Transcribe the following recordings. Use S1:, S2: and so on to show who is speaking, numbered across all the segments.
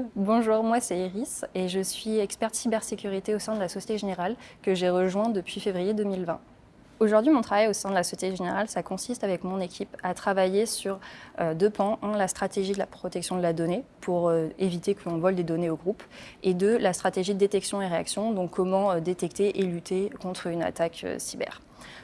S1: Bonjour, moi c'est Iris et je suis experte cybersécurité au sein de la Société Générale que j'ai rejoint depuis février 2020. Aujourd'hui, mon travail au sein de la Société Générale, ça consiste avec mon équipe à travailler sur euh, deux pans. Un, la stratégie de la protection de la donnée pour euh, éviter que l'on vole des données au groupe. Et deux, la stratégie de détection et réaction, donc comment euh, détecter et lutter contre une attaque cyber.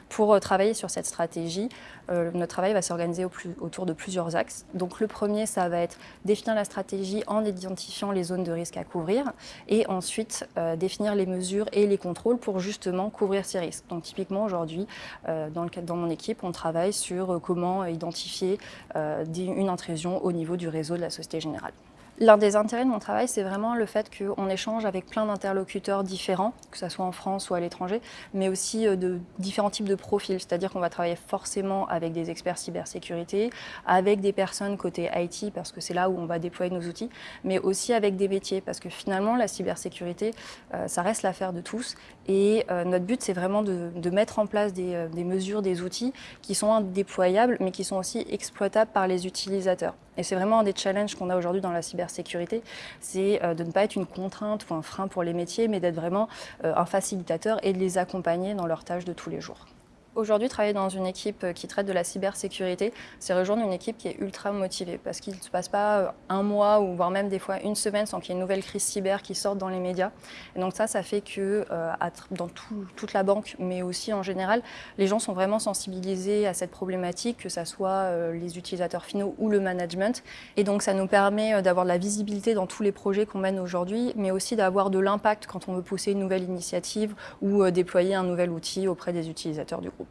S1: Pour travailler sur cette stratégie, notre travail va s'organiser autour de plusieurs axes. Donc le premier, ça va être définir la stratégie en identifiant les zones de risque à couvrir et ensuite définir les mesures et les contrôles pour justement couvrir ces risques. Donc typiquement aujourd'hui, euh, dans, mon équipe, on travaille sur euh, comment identifier euh, une intrusion au niveau du réseau de la Société Générale. L'un des intérêts de mon travail, c'est vraiment le fait qu'on échange avec plein d'interlocuteurs différents, que ce soit en France ou à l'étranger, mais aussi euh, de différents types de profils. C'est-à-dire qu'on va travailler forcément avec des experts cybersécurité, avec des personnes côté IT, parce que c'est là où on va déployer nos outils, mais aussi avec des métiers, parce que finalement, la cybersécurité, euh, ça reste l'affaire de tous. Et euh, notre but, c'est vraiment de, mettre en place des, des mesures, des outils qui sont déployables, mais qui sont aussi exploitables par les utilisateurs. Et c'est vraiment un des challenges qu'on a aujourd'hui dans la cybersécurité, c'est euh, de ne pas être une contrainte ou un frein pour les métiers, mais d'être vraiment euh, un facilitateur et de les accompagner dans leurs tâches de tous les jours. Aujourd'hui, travailler dans une équipe euh, qui traite de la cybersécurité, c'est rejoindre une équipe qui est ultra motivée parce qu'il ne se passe pas euh, un mois ou voire même des fois une semaine sans qu'il y ait une nouvelle crise cyber qui sorte dans les médias. Et donc ça, ça fait que euh, dans toute la banque, mais aussi en général, les gens sont vraiment sensibilisés à cette problématique, que ce soit les utilisateurs finaux ou le management. Et donc ça nous permet d'avoir de la visibilité dans tous les projets qu'on mène aujourd'hui, mais aussi d'avoir de l'impact quand on veut pousser une nouvelle initiative ou déployer un nouvel outil auprès des utilisateurs du groupe.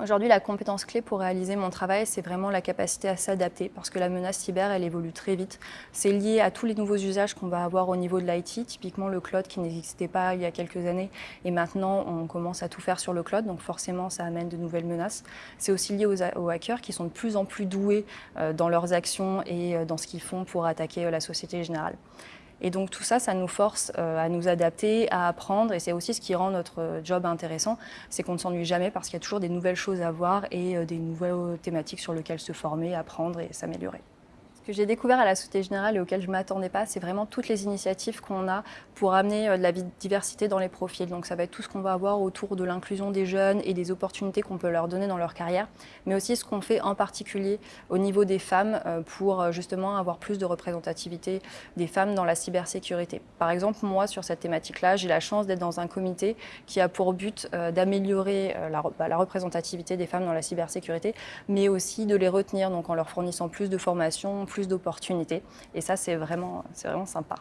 S1: Aujourd'hui, la compétence clé pour réaliser mon travail, c'est vraiment la capacité à s'adapter parce que la menace cyber, elle évolue très vite. C'est lié à tous les nouveaux usages qu'on va avoir au niveau de l'IT, typiquement le cloud qui n'existait pas il y a quelques années et maintenant on commence à tout faire sur le cloud, donc forcément ça amène de nouvelles menaces. C'est aussi lié aux, hackers qui sont de plus en plus doués euh, dans leurs actions et euh, dans ce qu'ils font pour attaquer euh, la société générale. Et donc tout ça, ça nous force euh, à nous adapter, à apprendre, et c'est aussi ce qui rend notre job intéressant, c'est qu'on ne s'ennuie jamais parce qu'il y a toujours des nouvelles choses à voir et euh, des nouvelles thématiques sur lesquelles se former, apprendre et s'améliorer que j'ai découvert à la Société Générale et auquel je ne m'attendais pas, c'est vraiment toutes les initiatives qu'on a pour amener euh, de la diversité dans les profils. Donc ça va être tout ce qu'on va avoir autour de l'inclusion des jeunes et des opportunités qu'on peut leur donner dans leur carrière, mais aussi ce qu'on fait en particulier au niveau des femmes euh, pour euh, justement avoir plus de représentativité des femmes dans la cybersécurité. Par exemple, moi, sur cette thématique-là, j'ai la chance d'être dans un comité qui a pour but d'améliorer bah, la, représentativité des femmes dans la cybersécurité, mais aussi de les retenir, donc en leur fournissant plus de formations, plus d'opportunités. Et ça, c'est vraiment, vraiment sympa.